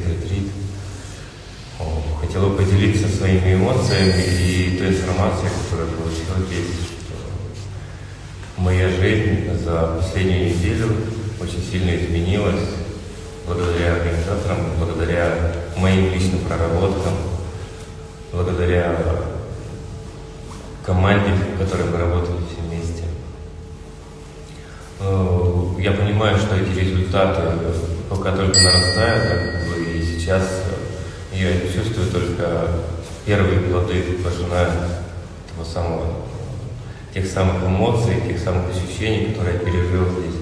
этот ретрит. Хотел бы поделиться своими эмоциями и той информацией, которую получил здесь, что моя жизнь за последнюю неделю очень сильно изменилась благодаря организаторам, благодаря моим личным проработкам, благодаря команде, в которой мы работали все вместе. Э, я понимаю, что эти результаты пока только нарастают, сейчас я чувствую только первые плоды пожиная того самого, тех самых эмоций, тех самых ощущений, которые я пережил здесь.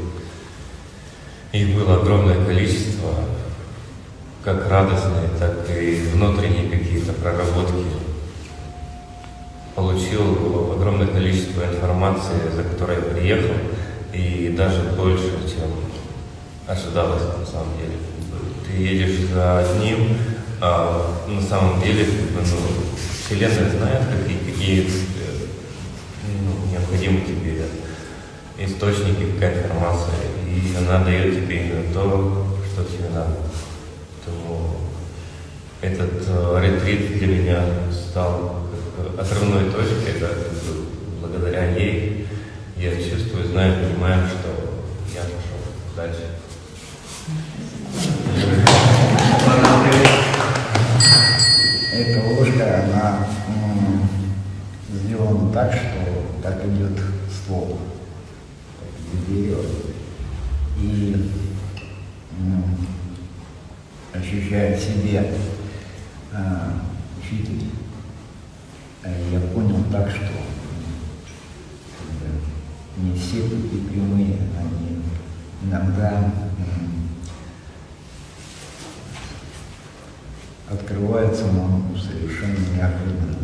Их было огромное количество, как радостные, так и внутренние какие-то проработки. Получил огромное количество информации, за которой я приехал, и даже больше, чем ожидалось на самом деле. Ты едешь за одним, а на самом деле ну, Вселенная знает, какие, какие э, ну, необходимы тебе источники, какая информация и она дает тебе именно то, что тебе надо. Поэтому этот э, ретрит для меня стал отрывной точкой, да, благодаря ей я чувствую, знаю, понимаю, что я пошел дальше. Ложка, она сделана так, что так идет ствол, дерево и ощущая в себе э, учитель, э, я понял так, что не все пути прямые, они иногда открываются нам совершенно неожиданно.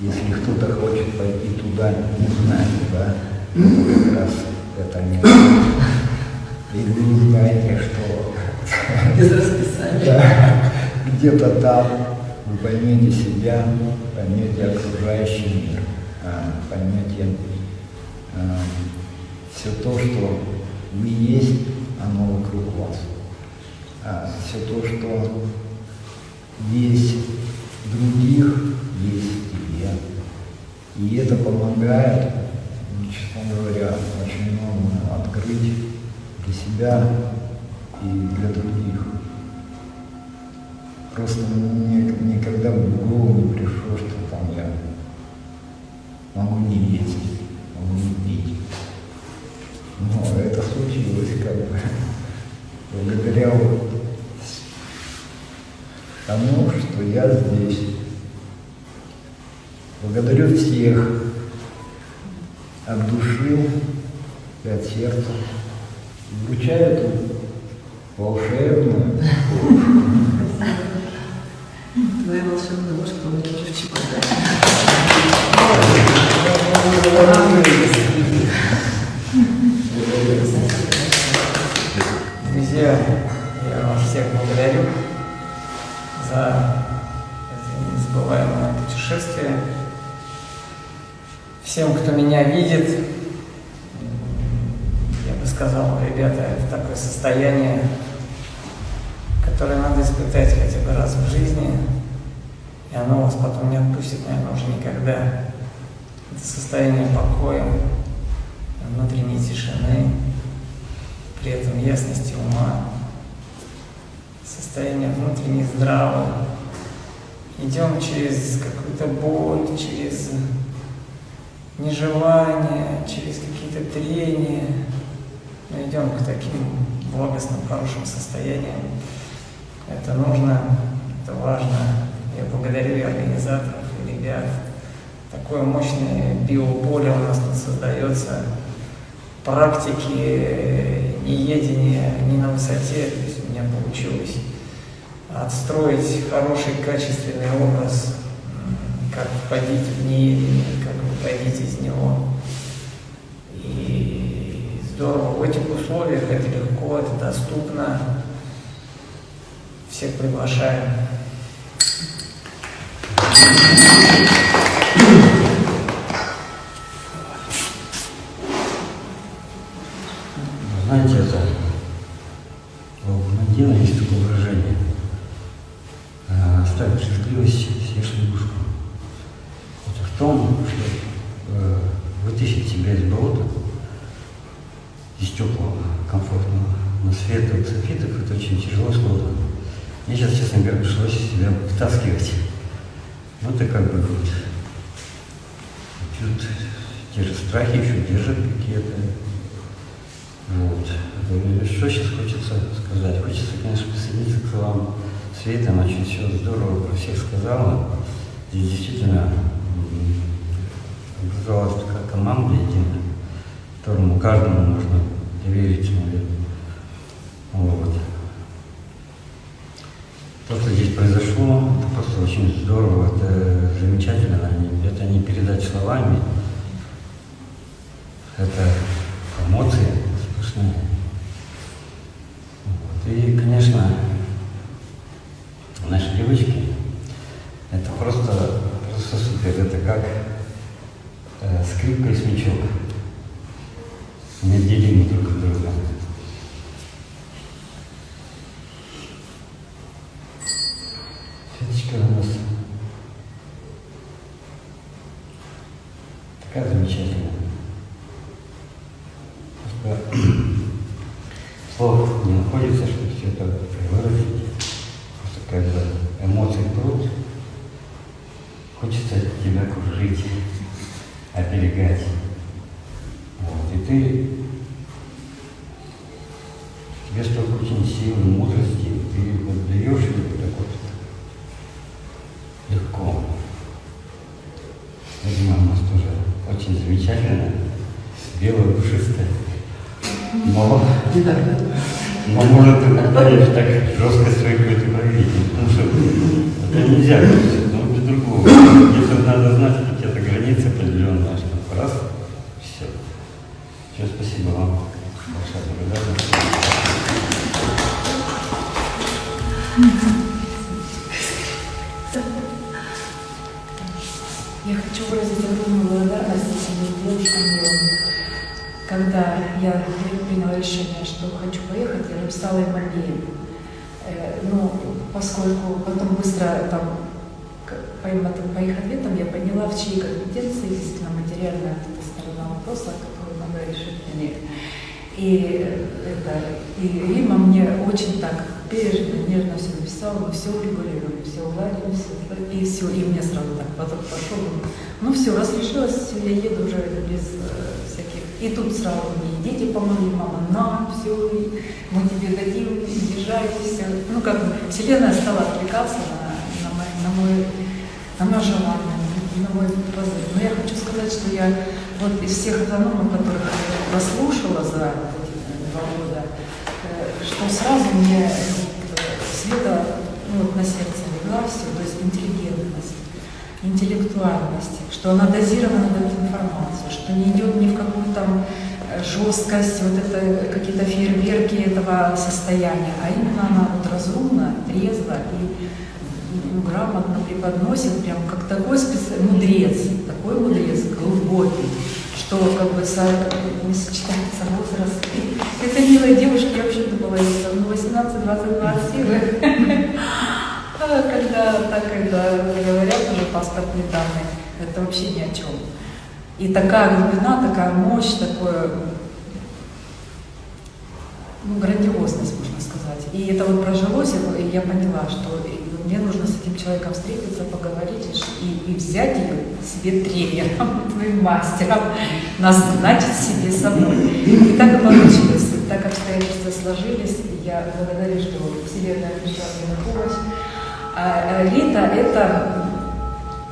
Если кто-то хочет пойти туда, не знаю, да, как раз это не И вы знаете, что без расписания. Да, где-то там вы поймете себя, поймете окружающий мир, а, поймете а, все то, что вы есть, оно вокруг вас. А, все то, что есть других, есть тебе. И это помогает честно говоря, очень много открыть для себя и для других. Просто мне никогда в голову не пришло, что там я могу не есть, могу не пить. Но это случилось как бы благодаря тому, что я здесь. Благодарю всех, от души и от сердца. Вручаю эту волшебную Твоя волшебная ложка в чемодан. Друзья, я вас всех благодарю за это незабываемое путешествие всем, кто меня видит, я бы сказал, ребята, это такое состояние, которое надо испытать хотя бы раз в жизни, и оно вас потом не отпустит, наверное, уже никогда. Это состояние покоя, внутренней тишины, при этом ясности ума, состояние внутренней здравого. Идем через какую-то боль, через нежелание, через какие-то трения. Мы идем к таким благостным, хорошим состояниям. Это нужно, это важно. Я благодарю и организаторов, и ребят. Такое мощное биополе у нас тут создается. Практики неедения не на высоте, то есть у меня получилось отстроить хороший, качественный образ, как входить в неедение, как выходить из него. И здорово. В этих условиях это легко, это доступно. Всех приглашаю. Очень тяжело и сложно. Мне сейчас, честно говоря, пришлось себя втаскивать. Вот и как бы вот. Тут те же страхи еще держат какие-то. Вот. И Что сейчас хочется сказать? Хочется, конечно, присоединиться к словам Светы. Она очень все здорово про всех сказала. Здесь действительно образовалась такая команда единая, которому каждому можно доверить, наверное. Вот. То, что здесь произошло, это просто очень здорово, это замечательно. Это не передать словами. Это эмоции сплошные. Вот. И, конечно, наши девочки, это просто, просто супер. Это как э, скрипка и смычок. Неотделимы друг от друга. Светочка у нас такая замечательная. Просто слов не находится, чтобы все это выразить. Просто когда эмоции прут, хочется тебя кружить, оберегать. Вот. И ты, тебе столько очень силы, мудрости, ты вот даешь ее вот так вот легко. Я думаю, у нас тоже очень замечательно, белое, пушистое. Но, но может я так жестко свои какой-то проявить, потому что это нельзя, ну, без другого. Где-то надо знать какие-то границы определенные, что раз, все. Все, спасибо вам. Большая благодарность. Когда я приняла решение, что хочу поехать, я написала им обеим. Э, Ну, поскольку потом быстро там по, им по их ответам я поняла, в чьей компетенции действительно материальная эта сторона вопроса, которую надо решить для них. И это, и Рима мне очень так бережно, нежно все написала, мы все урегулировали, все уладили, все, и все, и мне сразу так поток пошел. Ну все, раз решилась, все, я еду уже без э. И тут сразу мне дети помогли, мама, на, все, мы тебе дадим, езжай, все. Ну как бы Вселенная стала отвлекаться на, на, мой, на, мой, на мое желание, на мой позыв. Но я хочу сказать, что я вот из всех автономов, которых я прослушала за эти два года, э, что сразу мне э, Света ну, вот на сердце легла все, то есть интеллигентность, интеллектуальность, что она дозированно дает информацию, что не идет ни в какую там э, жесткость, вот это какие-то фейерверки этого состояния, а именно она вот разумно, трезво и ну, грамотно преподносит, прям как такой специ... мудрец, такой мудрец, глубокий, что как бы со... не сочетается возраст. И этой милой девушке я вообще думала, ей там, ну, 18-22 силы. А Когда так когда говорят уже паспортные данные, это вообще ни о чем. И такая глубина, такая мощь, такое ну, грандиозность, можно сказать. И это вот прожилось, и я поняла, что мне нужно с этим человеком встретиться, поговорить и, и взять ее себе тренером, твоим мастером, назначить себе собой. И так и получилось. И так обстоятельства сложились, я благодарю, что Вселенная пришла мне на помощь. А а Рита – это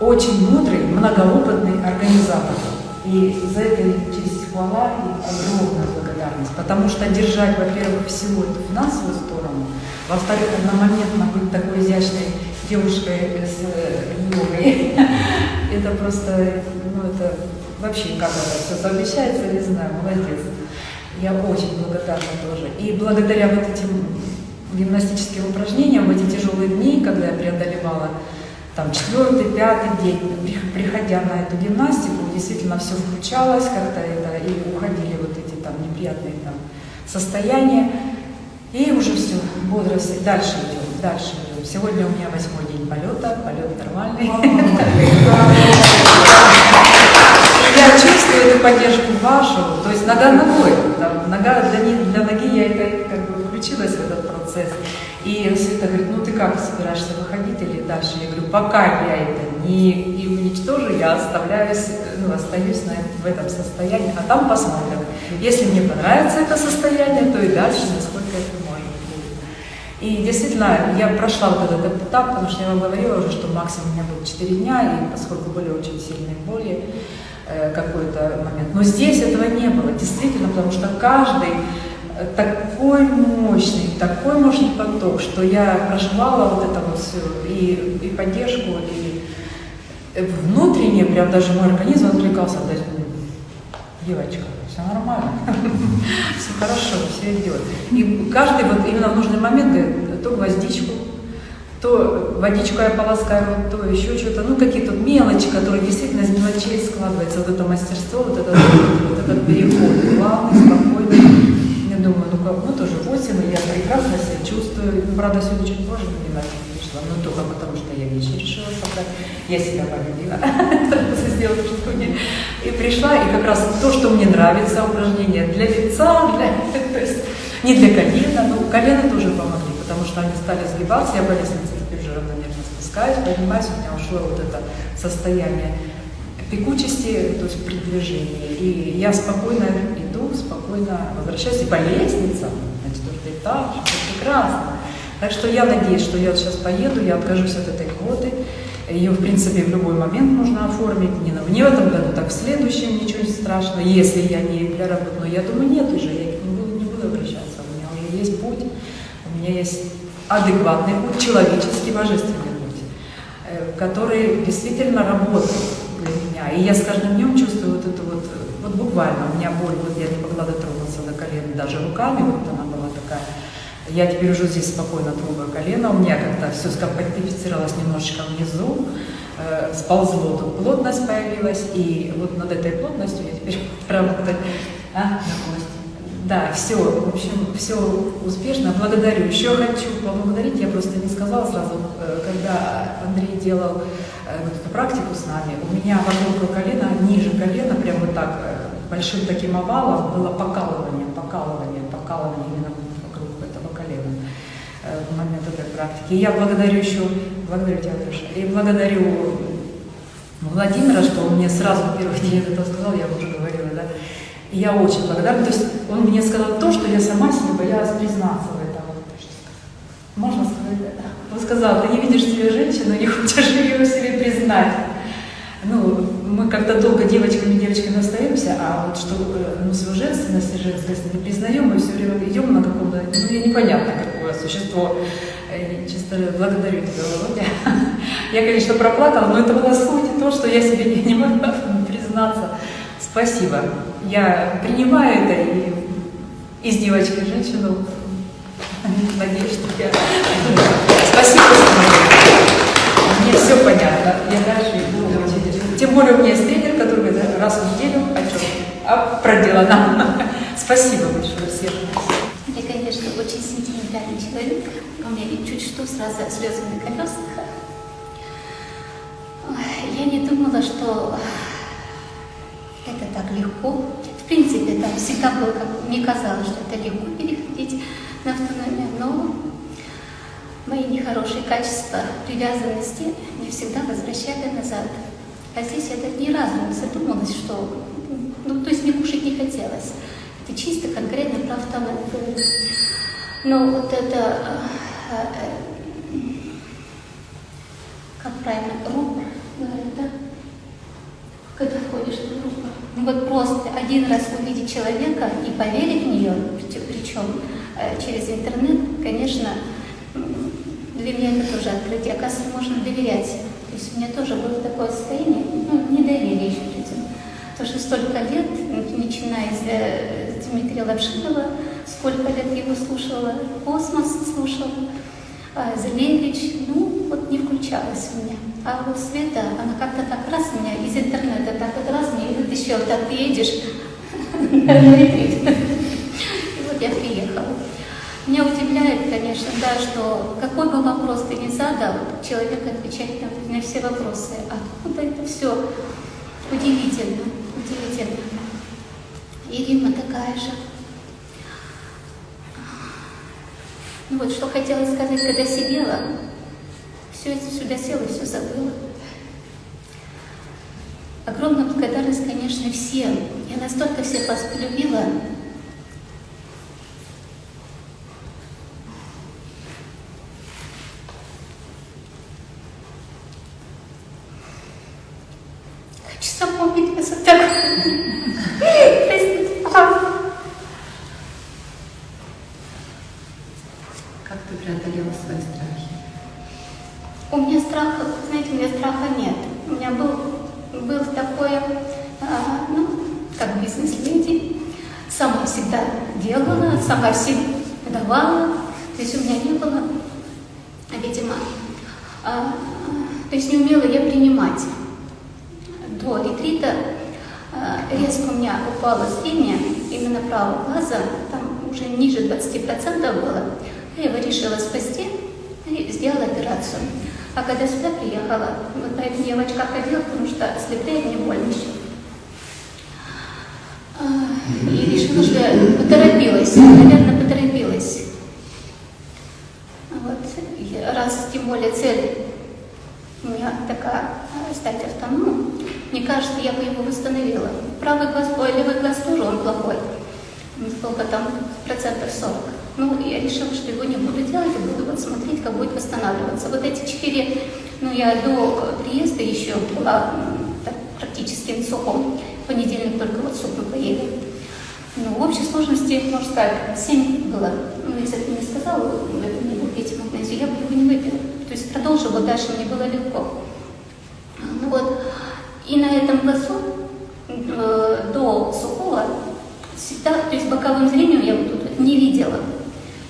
очень мудрый, многоопытный организатор. И за это честь хвала и огромная благодарность. Потому что держать, во-первых, всю эту финансовую сторону, во-вторых, одномоментно быть такой изящной девушкой с э, йогой, это просто, ну это вообще как это все совмещается, не знаю, молодец. Я очень благодарна тоже. И благодаря вот этим гимнастическим упражнениям в эти тяжелые дни, когда я преодолевала там четвертый, пятый день, при- приходя на эту гимнастику, действительно все включалось как-то это, и уходили вот эти там неприятные там состояния. И уже все, бодрость, дальше идем, дальше идем. Сегодня у меня восьмой день полета, полет нормальный. Я чувствую эту поддержку вашу, то есть нога ногой. Нога для, ноги я это включилась в этот процесс. И Света говорит, ну ты как собираешься выходить или дальше? Я говорю, пока я это не и уничтожу, я оставляюсь, ну, остаюсь на, в этом состоянии, а там посмотрим. Если мне понравится это состояние, то и дальше, насколько это быть. И действительно, я прошла вот этот этап, потому что я вам говорила уже, что максимум у меня был 4 дня, и поскольку были очень сильные боли, э, какой-то момент. Но здесь этого не было, действительно, потому что каждый такой мощный, такой мощный поток, что я проживала вот это вот все, и, и поддержку, и внутренне, прям даже мой организм отвлекался, есть, ну, девочка, все нормально, все хорошо, все идет. И каждый вот именно в нужный момент говорит, то гвоздичку, то водичку я полоскаю, то еще что-то, ну какие-то мелочи, которые действительно из мелочей складывается, вот это мастерство, вот этот, вот этот переход, плавный, спокойный. Думаю, ну как, ну тоже 8, и я прекрасно себя чувствую. Ну, правда, сегодня чуть позже гимнастику пришла, но только потому, что я вещи решила собрать. Я себя полюбила, сделала что И пришла, и как раз то, что мне нравится, упражнения для лица, для, то есть не для колена, но колено тоже помогли, потому что они стали сгибаться, я по лестнице теперь уже равномерно спускаюсь, поднимаюсь, у меня ушло вот это состояние пекучести, то есть при движении. И я спокойно иду, спокойно возвращаюсь и по лестницам, на четвертый этаж, это прекрасно. Так что я надеюсь, что я сейчас поеду, я откажусь от этой квоты. Ее, в принципе, в любой момент можно оформить. Не, не в этом году, так в следующем, ничего не страшно, если я не для работы. Но я думаю, нет уже, я не буду, не буду обращаться. У меня есть путь, у меня есть адекватный путь, человеческий, божественный путь, э, который действительно работает для меня. И я с каждым днем чувствую вот это вот, вот буквально, у меня боль, вот я не могла дотронуться до колена даже руками, вот она была такая. Я теперь уже здесь спокойно трогаю колено, у меня как-то все скомпактифицировалось немножечко внизу, э, сползло, тут плотность появилась, и вот над этой плотностью я теперь работаю. А? Да, все, в общем, все успешно. Благодарю. Еще хочу поблагодарить, я просто не сказала сразу, э, когда Андрей делал э, вот эту практику с нами, у меня вокруг колена, ниже колена, прям вот так, э, большим таким овалом было покалывание, покалывание, покалывание именно вокруг этого колена э, в момент этой практики. И я благодарю еще, благодарю тебя, Андрюша, и благодарю Владимира, что он мне сразу в первый день это сказал, я уже говорила, да, и я очень благодарна. То есть он мне сказал то, что я сама себе боялась признаться в этом. Можно сказать это? Он сказал, ты не видишь себе женщину, не хочешь ее себе признать. Ну, мы как-то долго девочками девочками остаемся, а вот что э, ну, свою женственность и женственность не признаем, мы все время идем на каком-то, ну, я непонятно какое существо. И чисто благодарю тебя, Володя. Я, конечно, проплакала, но это было суть то, что я себе не, не могла признаться. Спасибо. Я принимаю это и из девочки женщину. Надеюсь, что я... Спасибо, что Мне все понятно. Я дальше иду. Тем более у меня есть тренер, который говорит, раз в неделю о чем? А проделано. Спасибо большое всем. Я, конечно, очень сентиментальный человек. У меня чуть что сразу слезы на колесах. Я не думала, что это так легко. В принципе, там всегда было, как мне казалось, что это легко переходить на автономию, но мои нехорошие качества привязанности не всегда возвращали назад. А здесь так ни разу не задумалась, что... Ну, то есть мне кушать не хотелось. Это чисто конкретно про автономию. Но вот это... э, э, как правильно? Рупор, говорят, да? Когда входишь в рупор. Ну вот просто один раз увидеть человека и поверить в нее, причем э, через интернет, конечно, для меня это тоже открытие. Оказывается, можно доверять. То есть у меня тоже было такое состояние, ну, недоверие еще людям. Потому что столько лет, начиная с э, Дмитрия Лапшинова, сколько лет его слушала, космос слушала, а Зелевич, ну, вот не включалась у меня. А вот Света, она как-то так раз меня из интернета, так вот раз мне вытащила, так ты едешь на ретрит. И вот я приехала. Меня удивляет, конечно, да, что какой бы вопрос ты ни задал, человек отвечает на, все вопросы. Откуда это все? Удивительно, удивительно. И Рима такая же. Ну вот, что хотела сказать, когда сидела, все это сюда села все забыла. Огромная благодарность, конечно, всем. Я настолько всех вас полюбила. Хочу запомнить вас вот так. Простите, пожалуйста. Как ты преодолела свои страхи? У меня страха, знаете, у меня страха нет. У меня был, был такое, а, ну, как бизнес-леди. Сама всегда делала, сама все давала. То есть у меня не было, видимо, а, то есть не умела я принимать. До ретрита а, резко у меня упало зрение именно правого глаза, там уже ниже 20% было. Я его решила спасти и сделала операцию. А когда сюда приехала, вот поэтому я в очках ходила, потому что слепые мне больно еще. А, И решила, что поторопилась, наверное, поторопилась. Вот, и раз тем более цель у меня такая, а, стать автономом, мне кажется, я бы его восстановила. Правый глаз, левый глаз тоже он плохой. Сколько там, процентов 40. Ну, я решила, что его не буду делать, а буду вот смотреть, как будет восстанавливаться. Вот эти четыре, ну, я до приезда еще была так, практически на сухом. В понедельник только вот суп мы поели. Ну, в общей сложности, можно сказать, семь было. Ну, если бы не сказала, это не пить магнезию, я бы его не выпила. То есть продолжила дальше, мне было легко. Ну вот, и на этом глазу э, до сухого всегда, то есть боковым зрением я вот тут не видела.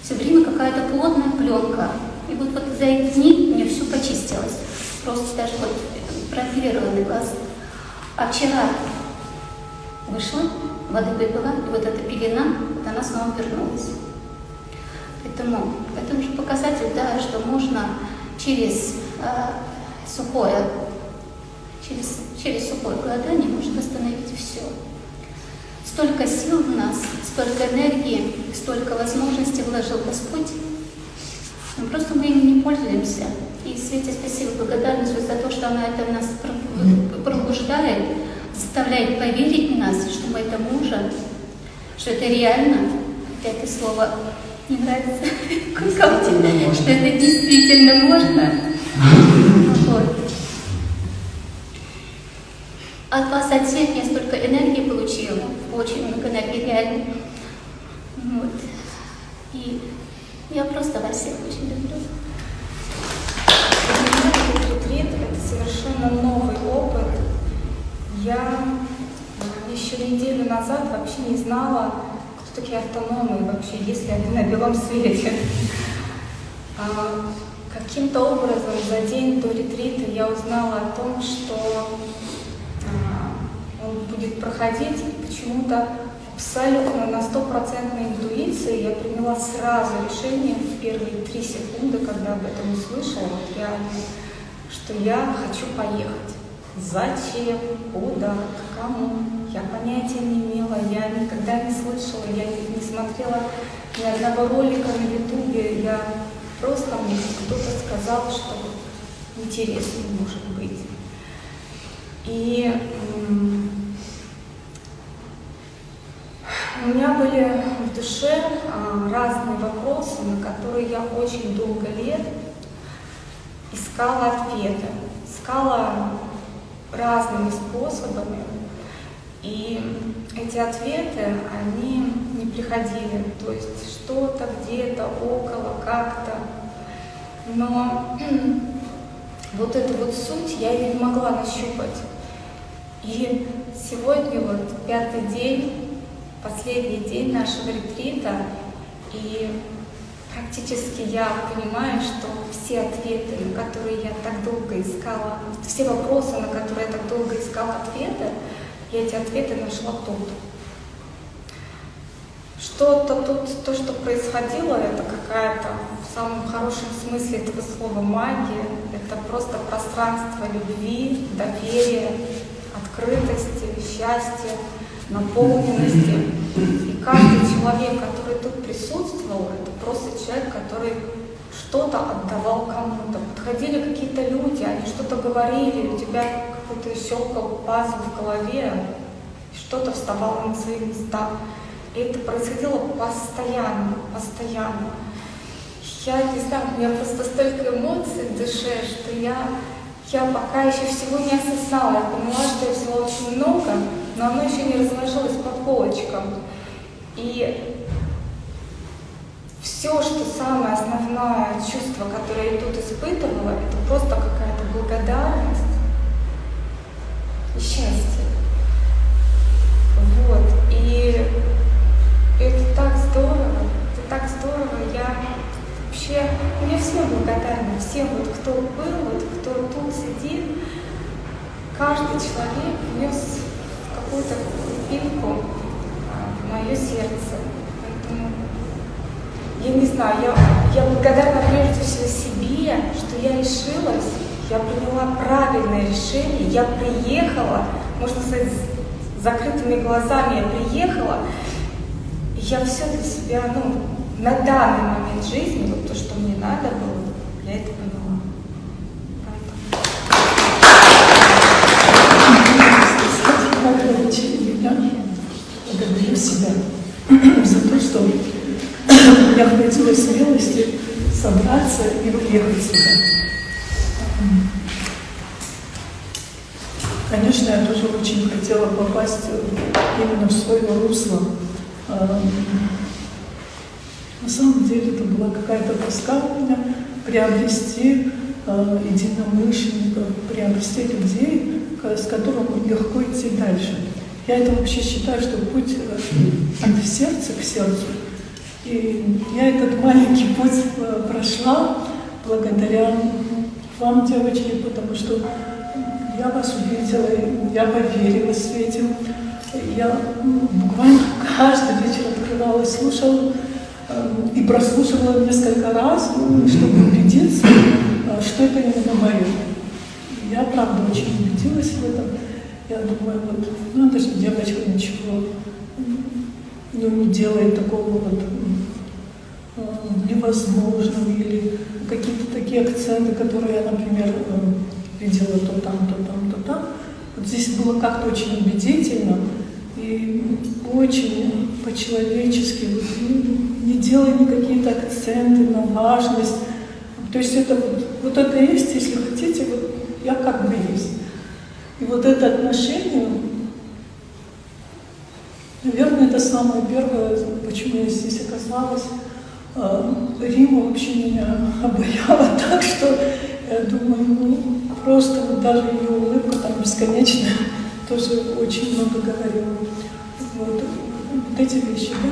Все время какая-то плотная пленка. И вот, вот за эти дни мне все почистилось. Просто даже вот прооперированный глаз. А вчера вышла, воды выпила, и вот эта пелена, вот она снова вернулась. Поэтому это уже показатель, да, что можно через э, сухое, через, через сухое голодание можно восстановить все. Столько сил в нас, столько энергии, столько возможностей вложил Господь. Мы просто мы ими не пользуемся. И Свете спасибо, благодарность за то, что она это в нас пробуждает, заставляет поверить в нас, что мы это можем, что это реально. Хотя это слово не нравится. Что это действительно можно. Вот. От вас, от всех, я столько энергии получила, очень много энергии, реально. Вот. И я просто вас всех очень люблю. Ретрит – это совершенно новый опыт. Я еще неделю назад вообще не знала, кто такие автономы, вообще есть ли они на белом свете. А, Каким-то образом за день до ретрита я узнала о том, что будет проходить почему-то абсолютно на стопроцентной интуиции. Я приняла сразу решение в первые три секунды, когда об этом услышала, вот реально, что я хочу поехать. Зачем? Куда? К кому? Я понятия не имела, я никогда не слышала, я не смотрела ни одного ролика на ютубе, я просто мне кто-то сказал, что интересно может быть. И у меня были в душе а, разные вопросы, на которые я очень долго лет искала ответы, искала разными способами. И эти ответы, они не приходили. То есть что-то где-то, около, как-то. Но вот эту вот суть я не могла нащупать. И сегодня вот пятый день, последний день нашего ретрита, И практически я понимаю, что все ответы, на которые я так долго искала, все вопросы, на которые я так долго искала ответы, я эти ответы нашла тут. Что-то тут, то, что происходило, это какая-то в самом хорошем смысле этого слова магия. Это просто пространство любви, доверия, открытости, счастья, наполненности. И каждый человек, который тут присутствовал, это просто человек, который что-то отдавал кому-то. Подходили какие-то люди, они что-то говорили, у тебя какой-то щелкал пазл в голове, что-то вставало на свои места. И это происходило постоянно, постоянно. Я не знаю, у меня просто столько эмоций в душе, что я, я пока еще всего не осознала. Я поняла, что я взяла очень много, но оно еще не разложилось по полочкам. И все, что самое основное чувство, которое я тут испытывала, это просто какая-то благодарность и счастье. Вот. И это так здорово, это так здорово. Я вообще, мне все благодарна, всем, вот кто был, вот кто тут сидит. Каждый человек внес какую-то крупинку в мое сердце. Поэтому я не знаю, я, я благодарна прежде всего себе, что я решилась, я приняла правильное решение, я приехала, можно сказать, с закрытыми глазами я приехала, и я все для себя, ну, на данный момент жизни, вот то, что мне надо было, я это поняла. Благодарю себя за то, что я хватило смелости собраться и приехать сюда. Конечно, я тоже очень хотела попасть именно в свое русло. На самом деле это была какая-то тоска у меня приобрести единомышленников, приобрести людей, с которым легко идти дальше. Я это вообще считаю, что путь от сердца к сердцу. И я этот маленький путь прошла благодаря вам, девочки, потому что я вас увидела, я поверила Свете. Я буквально каждый вечер открывала, слушала и прослушивала несколько раз, чтобы убедиться, что это именно мое. Я, правда, очень убедилась в этом. Я думаю, вот, ну это же девочка ничего ну, не делает такого вот невозможного или какие-то такие акценты, которые я, например, видела то там, то там, то там. Вот здесь было как-то очень убедительно и очень по-человечески, вот, ну, не делая никакие-то акценты на важность. То есть это вот, вот это есть, если хотите, вот я как бы есть. И вот это отношение, наверное, это самое первое, почему я здесь оказалась. Рима вообще меня обаяла так, что я думаю, ну, просто вот даже ее улыбка там бесконечная тоже очень много говорила. Вот, вот эти вещи, да.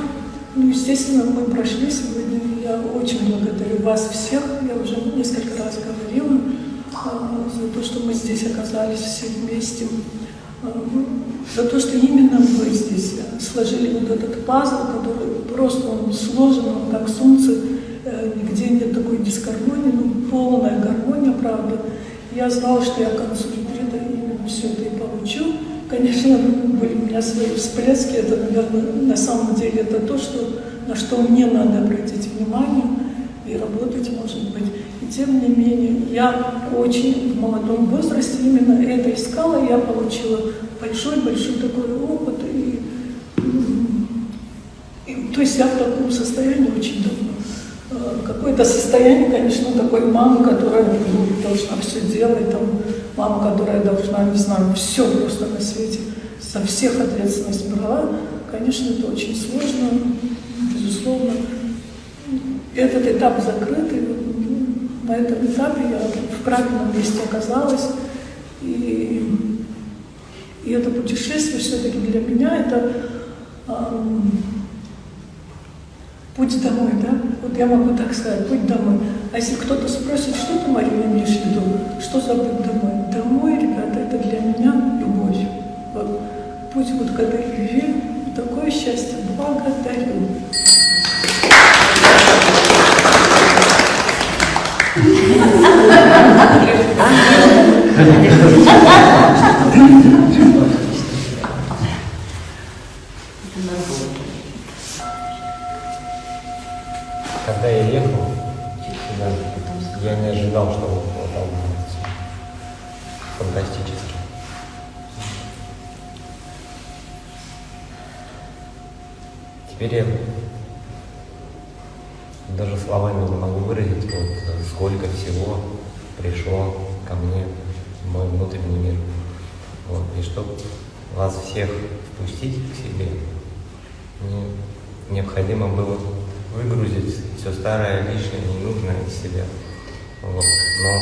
Ну, естественно, мы прошли сегодня. Я очень благодарю вас всех. Я уже несколько раз говорила за то, что мы здесь оказались все вместе, за то, что именно вы здесь сложили вот этот пазл, который просто он сложен, он как солнце, нигде нет такой дисгармонии, ну, полная гармония, правда. Я знала, что я к концу ретрита именно все это и получу. Конечно, были у меня свои всплески, это, наверное, на самом деле это то, что, на что мне надо обратить внимание и работать, может быть. И тем не менее, я очень в молодом возрасте именно это искала, я получила большой-большой такой опыт. И, и, то есть я в таком состоянии очень давно. Какое-то состояние, конечно, такой мамы, которая ну, должна все делать, там, мама, которая должна, не знаю, все просто на свете, со всех ответственность брала. Конечно, это очень сложно, безусловно. Этот этап закрытый, на этом этапе я в правильном месте оказалась. И, и это путешествие все-таки для меня это, это путь домой, да? Вот я могу так сказать, путь домой. А если кто-то спросит, что ты, Мария, имеешь в виду? Что за путь домой? Домой, ребята, это для меня любовь. Вот. Путь вот к этой любви, такое счастье. Благодарю. Когда я ехал, да, я не ожидал, что вот вот всё. фантастически. Теперь я пришло ко мне в мой внутренний мир. Вот, и чтобы вас всех впустить к себе, мне необходимо было выгрузить все старое, лишнее, ненужное из себя. Вот. Но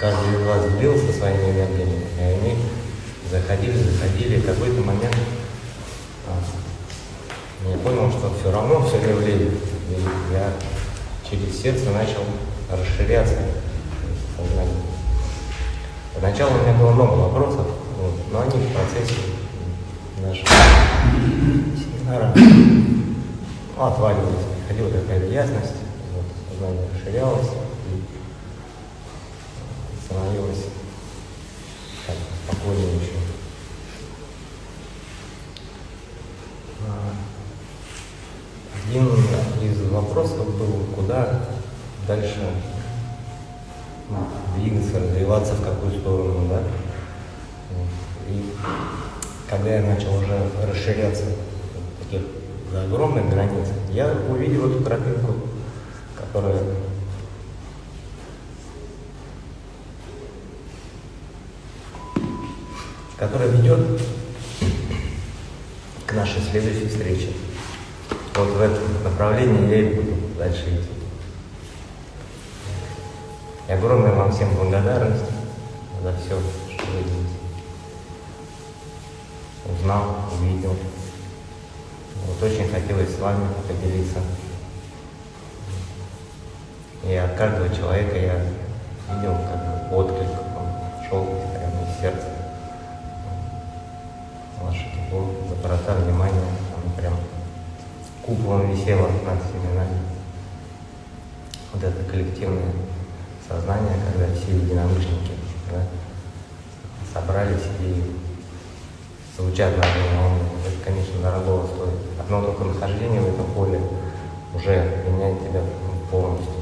каждый из вас делился своими энергиями, и они заходили, заходили, и в какой-то момент а, я понял, что все равно все не. И я через сердце начал расширяться. Поначалу у меня было много вопросов, вот, но они в процессе нашего семинара ну, отваливались, приходила какая-то ясность, вот, сознание расширялось и становилось так, спокойнее еще. А, Один из вопросов был, куда дальше ну, двигаться, развиваться, в какую сторону, да. И когда я начал уже расширяться таких за огромной границей, я увидел эту тропинку, которая которая ведет к нашей следующей встрече. Вот в этом направлении я и буду дальше идти. И огромная вам всем благодарность за все, что вы делаете. Узнал, увидел. Вот очень хотелось с вами поделиться. И от каждого человека я видел как бы отклик, он шел прямо из сердца. Ваше тепло, доброта, внимание, оно прям куполом висело над всеми. Вот это коллективное сознание, когда все единомышленники да, собрались и звучат на одной волне. Это, конечно, дорогого стоит. Одно только нахождение в этом поле уже меняет тебя полностью.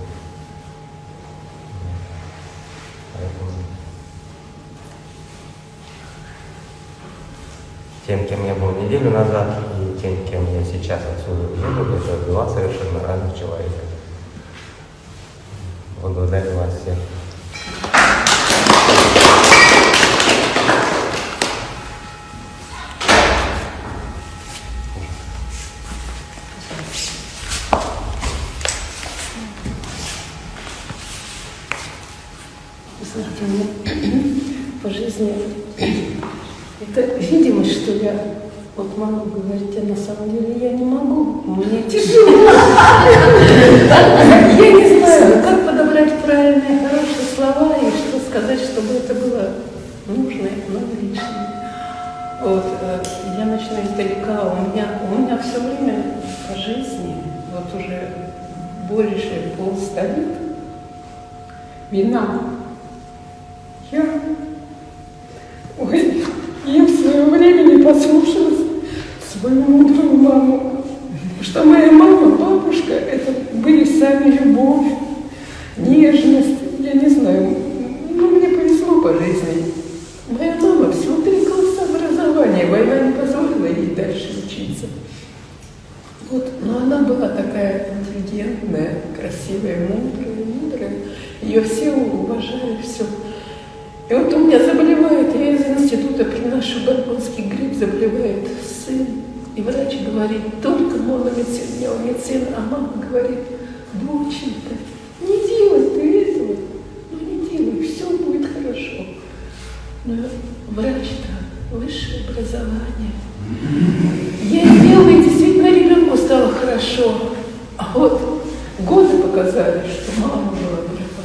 Тем, кем я был неделю назад, и тем, кем я сейчас отсюда еду, это два совершенно разных человека. Всех. Послушалась свою мудрую маму, что моя мама, бабушка, это были сами любовь, нежность, я не знаю, ну, мне повезло по жизни. Моя мама всего три класса война не позволила ей дальше учиться. Вот, но она была такая интеллигентная, красивая, мудрая, мудрая. Ее все уважали, все. И вот у меня института приношу горгонский грипп, заболевает сын. И врач говорит, только мономедицин, неомедицин, а мама говорит, доченька, не делай ты этого, ну не делай, все будет хорошо. Но врач-то высшее образование. Я сделала, и действительно ребенку стало хорошо. А вот годы показали, что мама была права.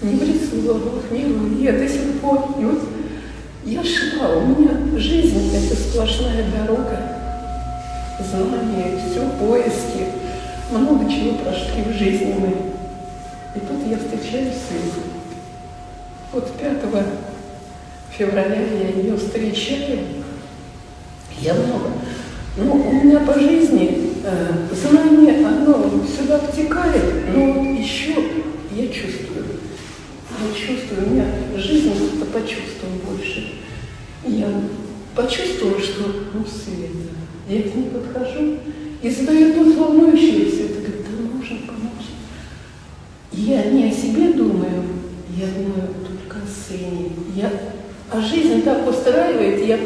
Не в рисунках, не в я до сих пор. И вот я шла, у меня жизнь это сплошная дорога. Знания, все, поиски. Много чего прошли в жизни мы. И тут я встречаюсь с Лизой. Вот 5 февраля я ее встречаю. Я много. Но у меня по жизни э, знание, оно сюда втекает, но вот еще я чувствую. Я чувствую, у меня жизнь как-то почувствовала больше. Я почувствовала, что, ну, Света, я к ней подхожу и задаю тот волнующийся, это говорит, да нужно помочь. Я не о себе думаю, я думаю только о сыне. Я, а жизнь так устраивает, я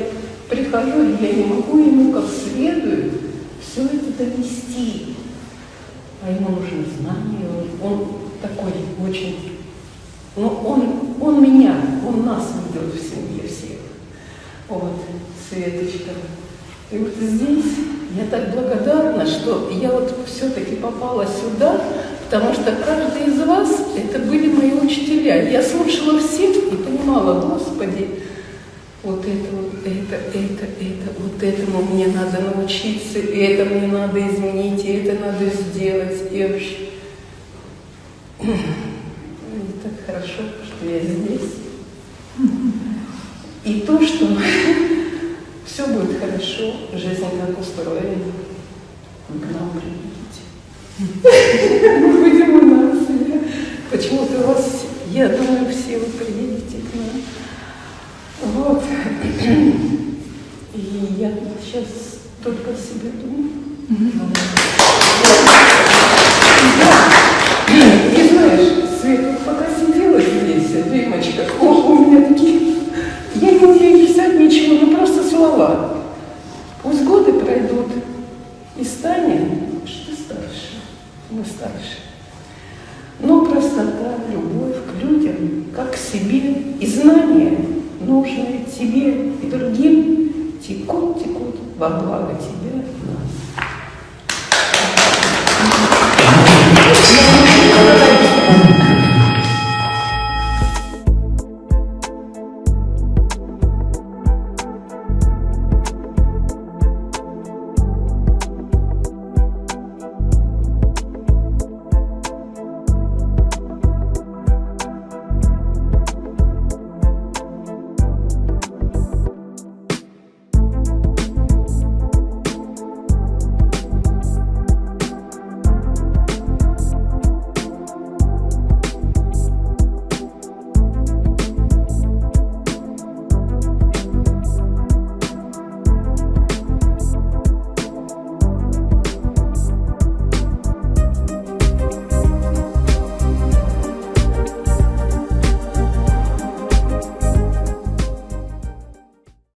прихожу, и я не могу ему как следует все это донести. А ему нужно знание, он, он такой очень... Ну, он, он меня, он нас ведет в семье всех. Вот, Светочка. И вот здесь я так благодарна, что я вот все-таки попала сюда, потому что каждый из вас это были мои учителя. Я слушала всех и понимала, Господи, вот это, вот это, это, это, вот этому мне надо научиться, и это мне надо изменить, и это надо сделать, и вообще. И так хорошо, что я здесь. И то, что все будет хорошо, жизнь как устроена, вы к нам приедете. Мы будем у нас. Почему-то у вас, я думаю, все вы приедете к нам. Вот. И я сейчас только о себе думаю. себе, и знания, нужные тебе и другим, текут, текут во благо тебя и нас.